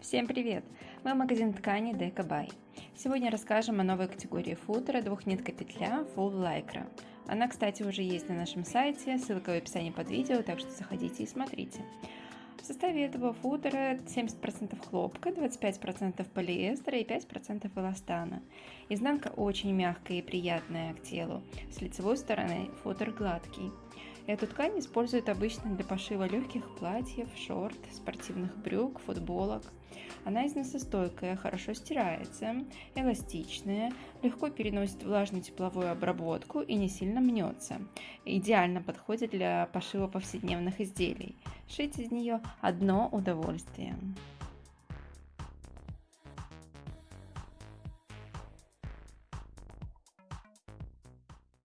Всем привет! Мы магазин ткани Дека. Сегодня расскажем о новой категории футера двухнитка петля Full Lycra. Она, кстати, уже есть на нашем сайте, ссылка в описании под видео, так что заходите и смотрите. В составе этого футера 70% хлопка, 25% полиэстера и 5% эластана. Изнанка очень мягкая и приятная к телу. С лицевой стороны футер гладкий. Эту ткань используют обычно для пошива легких платьев, шорт, спортивных брюк, футболок. Она износостойкая, хорошо стирается, эластичная, легко переносит влажную тепловую обработку и не сильно мнется. Идеально подходит для пошива повседневных изделий. Шить из нее одно удовольствие.